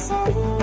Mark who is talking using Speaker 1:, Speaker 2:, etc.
Speaker 1: Sending